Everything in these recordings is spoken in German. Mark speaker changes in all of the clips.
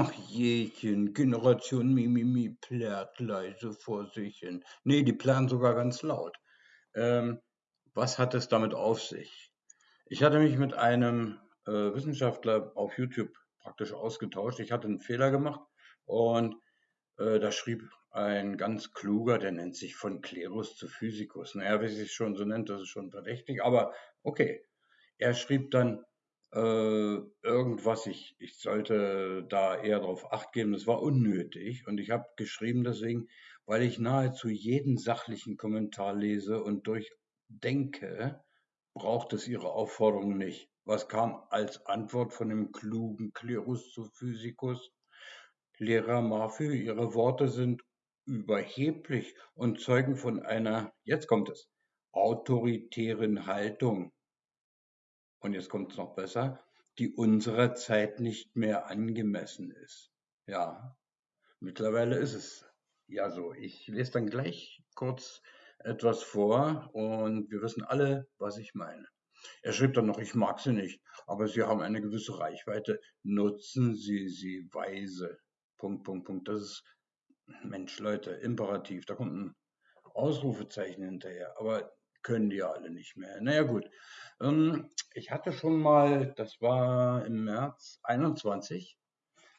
Speaker 1: Ach jechen, Generation Mimimi plärrt leise vor sich hin. Nee, die plärren sogar ganz laut. Ähm, was hat es damit auf sich? Ich hatte mich mit einem äh, Wissenschaftler auf YouTube praktisch ausgetauscht. Ich hatte einen Fehler gemacht und äh, da schrieb ein ganz kluger, der nennt sich von Klerus zu Physikus. Naja, wie sich schon so nennt, das ist schon verdächtig, aber okay. Er schrieb dann, äh, irgendwas, ich, ich sollte da eher darauf acht geben, das war unnötig. Und ich habe geschrieben deswegen, weil ich nahezu jeden sachlichen Kommentar lese und durchdenke, braucht es Ihre Aufforderung nicht. Was kam als Antwort von dem klugen Klerus zu Physikus? Lehrer Marfü, Ihre Worte sind überheblich und zeugen von einer, jetzt kommt es, autoritären Haltung und jetzt kommt es noch besser, die unserer Zeit nicht mehr angemessen ist. Ja, mittlerweile ist es ja so. Ich lese dann gleich kurz etwas vor und wir wissen alle, was ich meine. Er schrieb dann noch, ich mag sie nicht, aber sie haben eine gewisse Reichweite. Nutzen Sie sie weise. Punkt, Punkt, Punkt. Das ist, Mensch, Leute, Imperativ. Da kommt ein Ausrufezeichen hinterher. Aber können die alle nicht mehr. Naja, gut. Ähm, ich hatte schon mal, das war im März 21,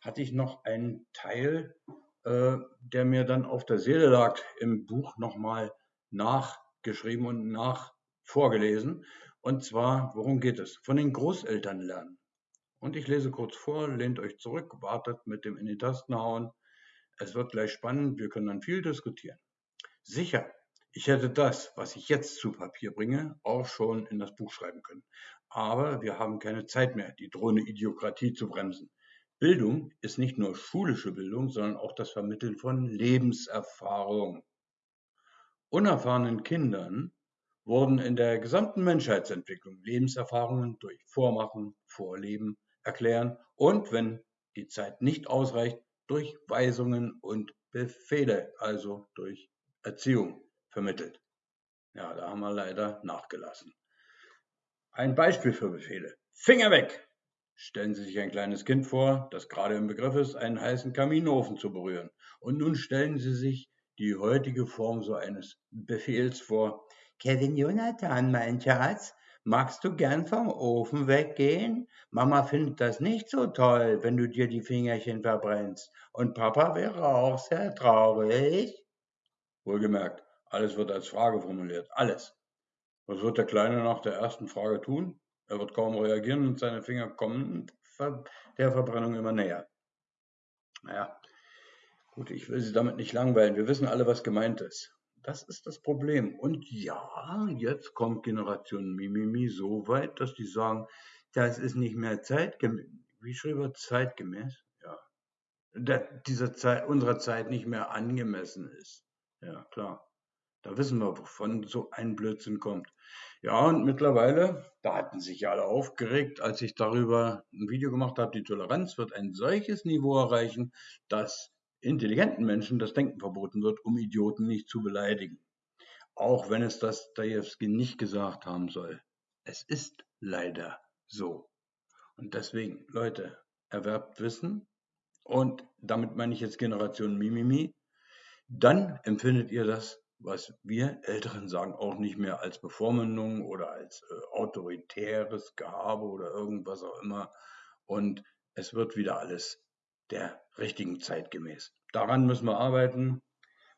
Speaker 1: hatte ich noch einen Teil, äh, der mir dann auf der Seele lag, im Buch nochmal nachgeschrieben und nach vorgelesen. Und zwar, worum geht es? Von den Großeltern lernen. Und ich lese kurz vor, lehnt euch zurück, wartet mit dem in die Tasten hauen. Es wird gleich spannend, wir können dann viel diskutieren. Sicher, ich hätte das, was ich jetzt zu Papier bringe, auch schon in das Buch schreiben können. Aber wir haben keine Zeit mehr, die drohende Idiokratie zu bremsen. Bildung ist nicht nur schulische Bildung, sondern auch das Vermitteln von Lebenserfahrung. Unerfahrenen Kindern wurden in der gesamten Menschheitsentwicklung Lebenserfahrungen durch Vormachen, Vorleben, Erklären und, wenn die Zeit nicht ausreicht, durch Weisungen und Befehle, also durch Erziehung vermittelt. Ja, da haben wir leider nachgelassen. Ein Beispiel für Befehle. Finger weg! Stellen Sie sich ein kleines Kind vor, das gerade im Begriff ist, einen heißen Kaminofen zu berühren. Und nun stellen Sie sich die heutige Form so eines Befehls vor. Kevin Jonathan, mein Schatz, magst du gern vom Ofen weggehen? Mama findet das nicht so toll, wenn du dir die Fingerchen verbrennst. Und Papa wäre auch sehr traurig. Wohlgemerkt, alles wird als Frage formuliert. Alles. Was wird der Kleine nach der ersten Frage tun? Er wird kaum reagieren und seine Finger kommen der Verbrennung immer näher. Naja, gut, ich will Sie damit nicht langweilen. Wir wissen alle, was gemeint ist. Das ist das Problem. Und ja, jetzt kommt Generation Mimimi so weit, dass die sagen, das ist nicht mehr zeitgemäß. Wie schrieb er zeitgemäß? Ja. Der, dieser Zeit, unserer Zeit nicht mehr angemessen ist. Ja, klar. Da wissen wir, wovon so ein Blödsinn kommt. Ja, und mittlerweile, da hatten sich ja alle aufgeregt, als ich darüber ein Video gemacht habe, die Toleranz wird ein solches Niveau erreichen, dass intelligenten Menschen das Denken verboten wird, um Idioten nicht zu beleidigen. Auch wenn es das Dajewski nicht gesagt haben soll. Es ist leider so. Und deswegen, Leute, erwerbt Wissen. Und damit meine ich jetzt Generation Mimimi. Dann empfindet ihr das was wir Älteren sagen, auch nicht mehr als Bevormundung oder als äh, autoritäres Gehabe oder irgendwas auch immer. Und es wird wieder alles der richtigen Zeit gemäß. Daran müssen wir arbeiten.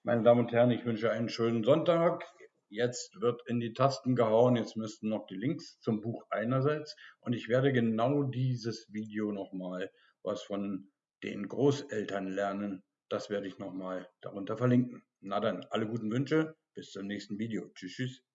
Speaker 1: Meine Damen und Herren, ich wünsche einen schönen Sonntag. Jetzt wird in die Tasten gehauen. Jetzt müssten noch die Links zum Buch einerseits. Und ich werde genau dieses Video nochmal, was von den Großeltern lernen, das werde ich nochmal darunter verlinken. Na dann, alle guten Wünsche, bis zum nächsten Video. Tschüss, tschüss.